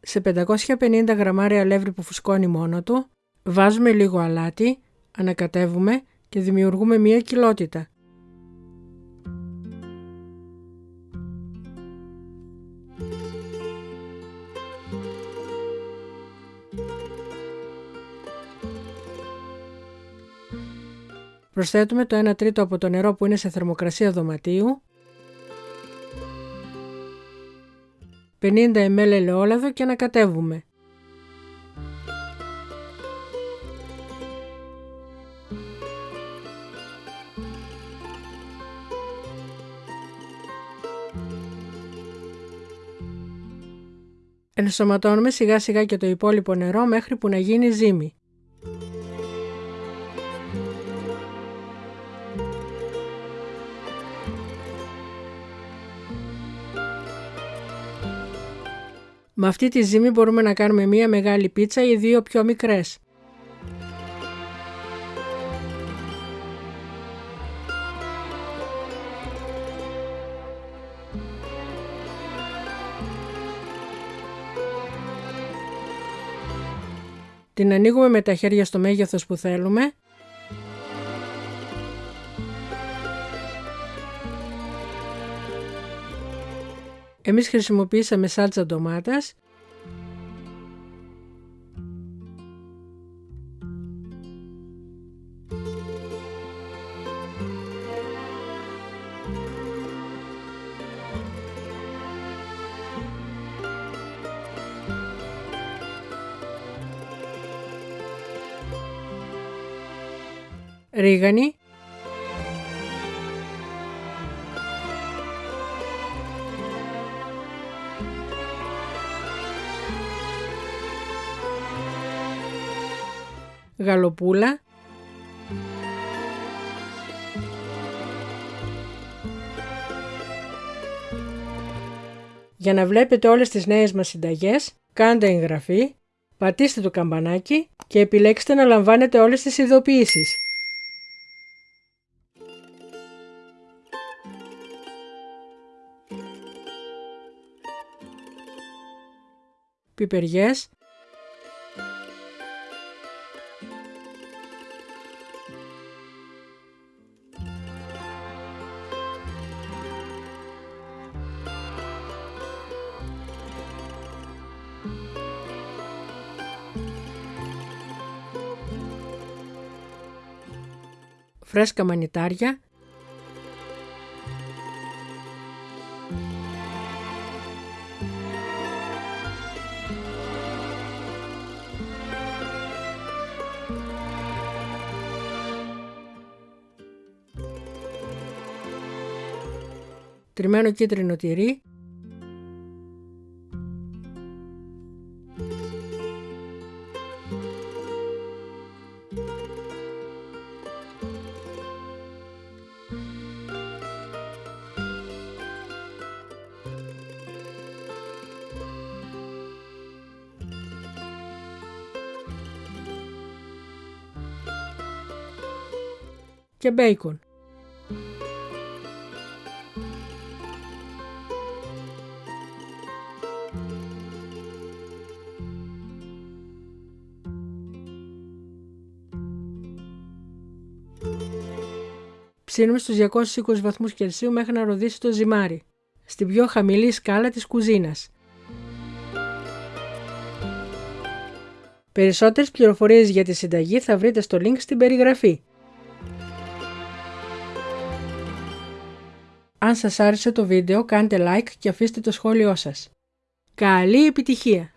Σε 550 γραμμάρια αλεύρι που φουσκώνει μόνο του, βάζουμε λίγο αλάτι, ανακατεύουμε και δημιουργούμε μία κοιλότητα. Προσθέτουμε το 1 τρίτο από το νερό που είναι σε θερμοκρασία δωματίου, 50 ml ελαιόλαδο και ανακατεύουμε. Ενσωματώνουμε σιγά σιγά και το υπόλοιπο νερό μέχρι που να γίνει ζύμη. Με αυτή τη ζύμη μπορούμε να κάνουμε μία μεγάλη πίτσα ή δύο πιο μικρές. Την ανοίγουμε με τα χέρια στο μέγεθος που θέλουμε Εμείς χρησιμοποιήσαμε σάλτσα ντομάτας. Ρίγανη γαλοπούλα, Για να βλέπετε όλες τις νέες μας συνταγές, κάντε εγγραφή, πατήστε το καμπανάκι και επιλέξτε να λαμβάνετε όλες τις ειδοποιήσεις. Πιπεριές, φρέσκα μανιτάρια, τριμμένο κίτρινο τυρί, και μπέικον. Ψήνουμε στους 220 βαθμούς Κελσίου μέχρι να ροδίσει το ζυμάρι, στην πιο χαμηλή σκάλα της κουζίνας. Περισσότερες πληροφορίες για τη συνταγή θα βρείτε στο link στην περιγραφή. Αν σας άρεσε το βίντεο κάντε like και αφήστε το σχόλιο σας. Καλή επιτυχία!